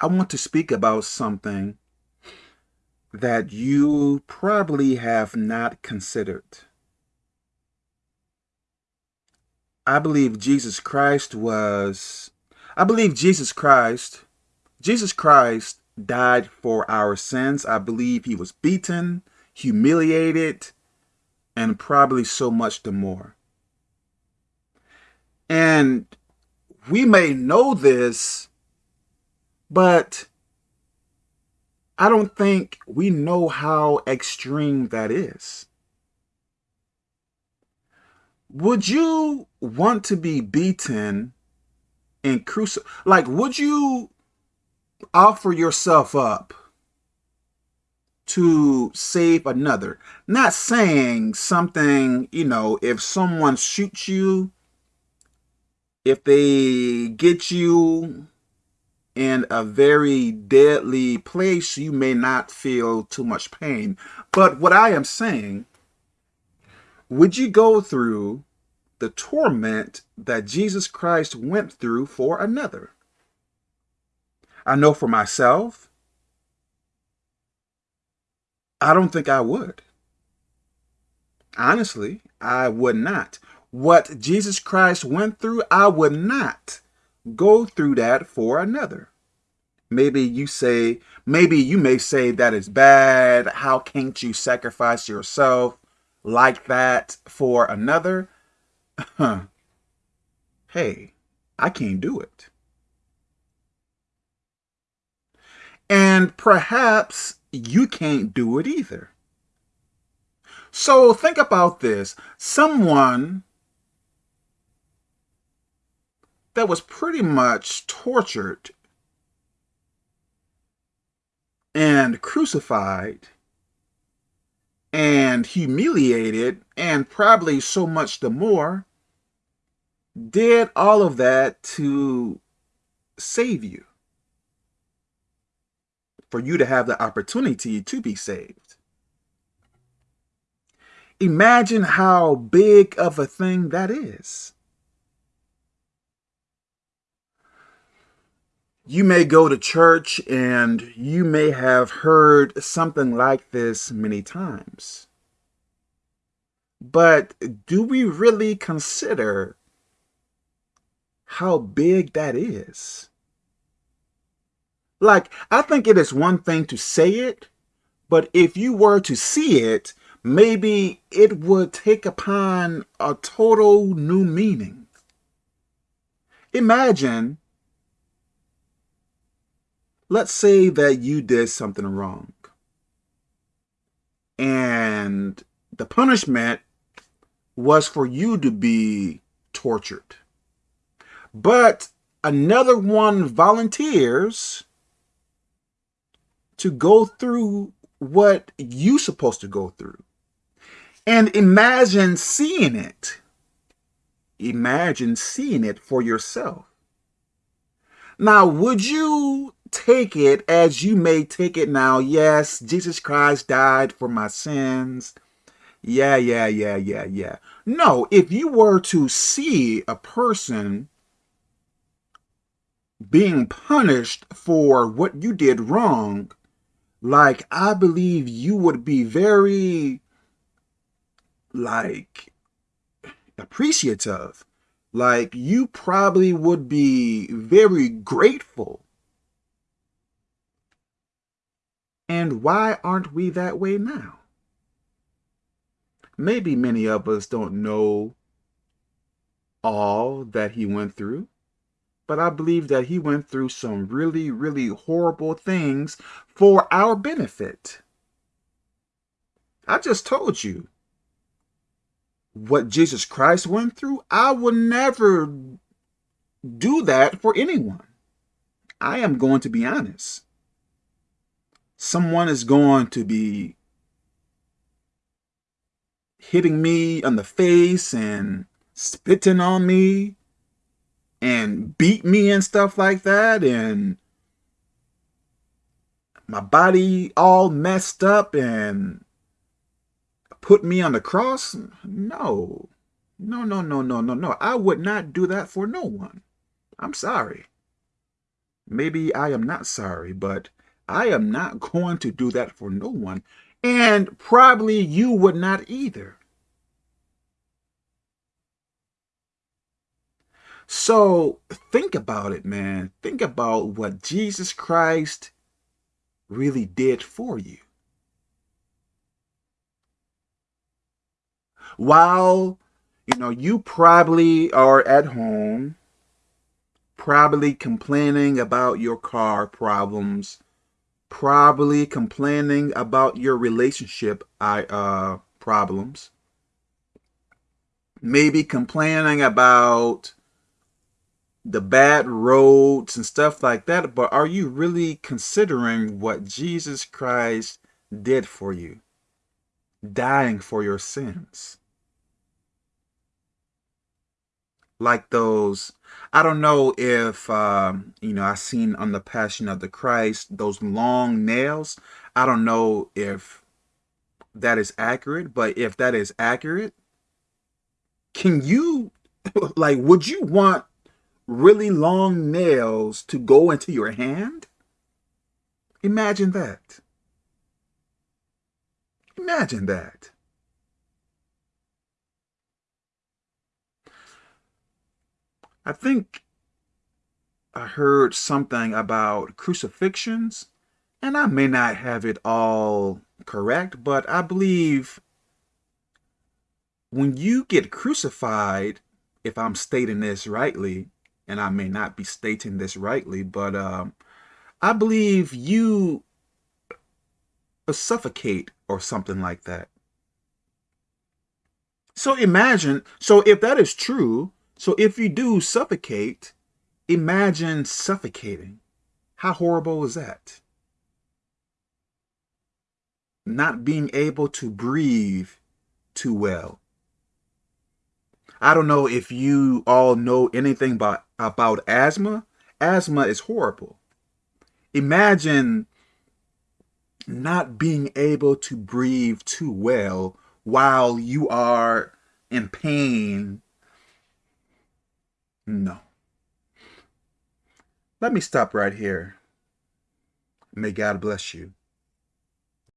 I want to speak about something that you probably have not considered. I believe Jesus Christ was, I believe Jesus Christ, Jesus Christ died for our sins. I believe he was beaten, humiliated, and probably so much the more. And we may know this but I don't think we know how extreme that is. Would you want to be beaten and crucified? Like, would you offer yourself up to save another? Not saying something, you know, if someone shoots you, if they get you in a very deadly place, you may not feel too much pain. But what I am saying, would you go through the torment that Jesus Christ went through for another? I know for myself, I don't think I would. Honestly, I would not. What Jesus Christ went through, I would not go through that for another. Maybe you say, maybe you may say that is bad. How can't you sacrifice yourself like that for another? Huh. hey, I can't do it. And perhaps you can't do it either. So think about this. Someone that was pretty much tortured and crucified and humiliated and probably so much the more did all of that to save you for you to have the opportunity to be saved. Imagine how big of a thing that is. You may go to church and you may have heard something like this many times. But do we really consider how big that is? Like, I think it is one thing to say it, but if you were to see it, maybe it would take upon a total new meaning. Imagine let's say that you did something wrong and the punishment was for you to be tortured. But another one volunteers to go through what you're supposed to go through. And imagine seeing it. Imagine seeing it for yourself. Now, would you take it as you may take it now. Yes, Jesus Christ died for my sins. Yeah, yeah, yeah, yeah, yeah. No, if you were to see a person being punished for what you did wrong, like, I believe you would be very, like, appreciative. Like, you probably would be very grateful And why aren't we that way now? Maybe many of us don't know all that he went through, but I believe that he went through some really, really horrible things for our benefit. I just told you what Jesus Christ went through. I will never do that for anyone. I am going to be honest someone is going to be hitting me on the face and spitting on me and beat me and stuff like that and my body all messed up and put me on the cross? No. No, no, no, no, no, no. I would not do that for no one. I'm sorry. maybe I am not sorry, but I am not going to do that for no one. And probably you would not either. So think about it, man. Think about what Jesus Christ really did for you. While, you know, you probably are at home, probably complaining about your car problems, probably complaining about your relationship I uh, problems, maybe complaining about the bad roads and stuff like that, but are you really considering what Jesus Christ did for you? Dying for your sins. Like those, I don't know if, um, you know, I seen on the Passion of the Christ, those long nails. I don't know if that is accurate, but if that is accurate, can you, like, would you want really long nails to go into your hand? Imagine that. Imagine that. I think I heard something about crucifixions, and I may not have it all correct, but I believe when you get crucified, if I'm stating this rightly, and I may not be stating this rightly, but um, I believe you suffocate or something like that. So imagine, so if that is true, so if you do suffocate, imagine suffocating. How horrible is that? Not being able to breathe too well. I don't know if you all know anything about, about asthma. Asthma is horrible. Imagine not being able to breathe too well while you are in pain. No. Let me stop right here. May God bless you.